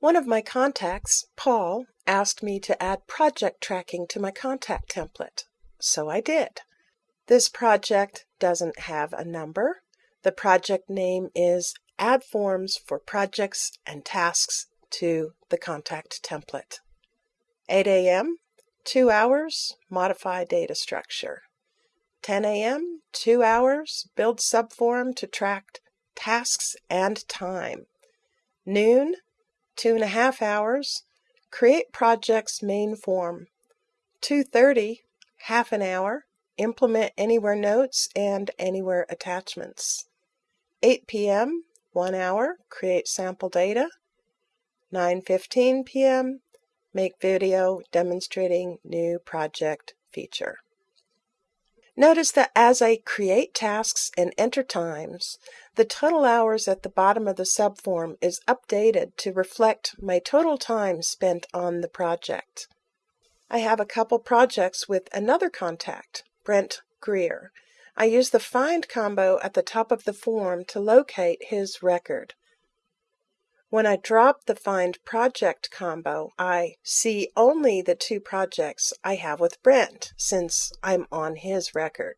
One of my contacts, Paul, asked me to add project tracking to my contact template, so I did. This project doesn't have a number. The project name is Add Forms for Projects and Tasks to the Contact Template. 8 a.m., 2 hours, modify data structure. 10 a.m., 2 hours, build subform to track tasks and time. Noon, two and a half hours, create project's main form. 2.30, half an hour, implement anywhere notes and anywhere attachments. 8 p.m., one hour, create sample data. 9.15 p.m., make video demonstrating new project feature. Notice that as I create tasks and enter times, the total hours at the bottom of the subform is updated to reflect my total time spent on the project. I have a couple projects with another contact, Brent Greer. I use the Find combo at the top of the form to locate his record. When I drop the Find Project combo, I see only the two projects I have with Brent, since I'm on his record.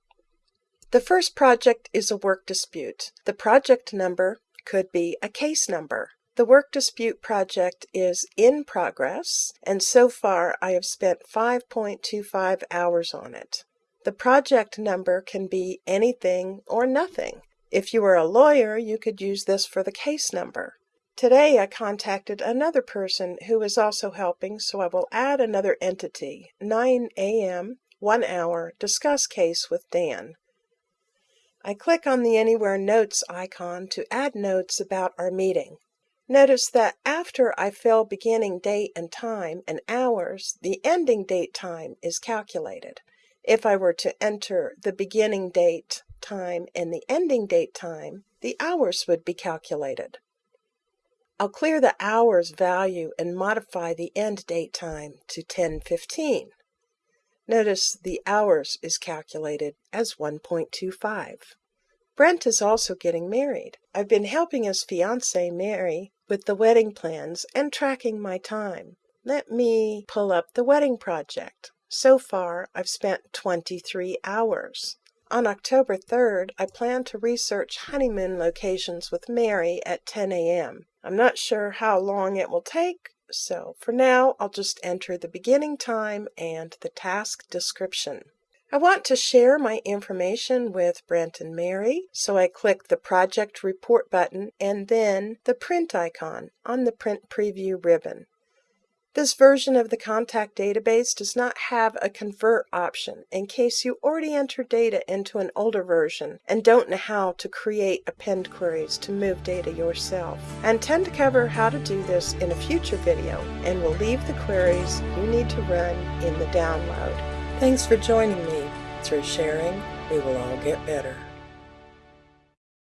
The first project is a work dispute. The project number could be a case number. The work dispute project is in progress, and so far I have spent 5.25 hours on it. The project number can be anything or nothing. If you are a lawyer, you could use this for the case number. Today I contacted another person who is also helping, so I will add another entity, 9 a.m., 1 hour, discuss case with Dan. I click on the Anywhere Notes icon to add notes about our meeting. Notice that after I fill beginning date and time and hours, the ending date time is calculated. If I were to enter the beginning date time and the ending date time, the hours would be calculated. I'll clear the hours value and modify the end date time to 1015. Notice the hours is calculated as 1.25. Brent is also getting married. I've been helping his fiancee Mary with the wedding plans and tracking my time. Let me pull up the wedding project. So far, I've spent 23 hours. On October 3rd, I plan to research honeymoon locations with Mary at 10 a.m. I'm not sure how long it will take, so for now I'll just enter the beginning time and the task description. I want to share my information with Brent and Mary, so I click the Project Report button and then the Print icon on the Print Preview ribbon. This version of the contact database does not have a convert option in case you already entered data into an older version and don't know how to create append queries to move data yourself. I intend to cover how to do this in a future video and will leave the queries you need to run in the download. Thanks for joining me. Through sharing, we will all get better.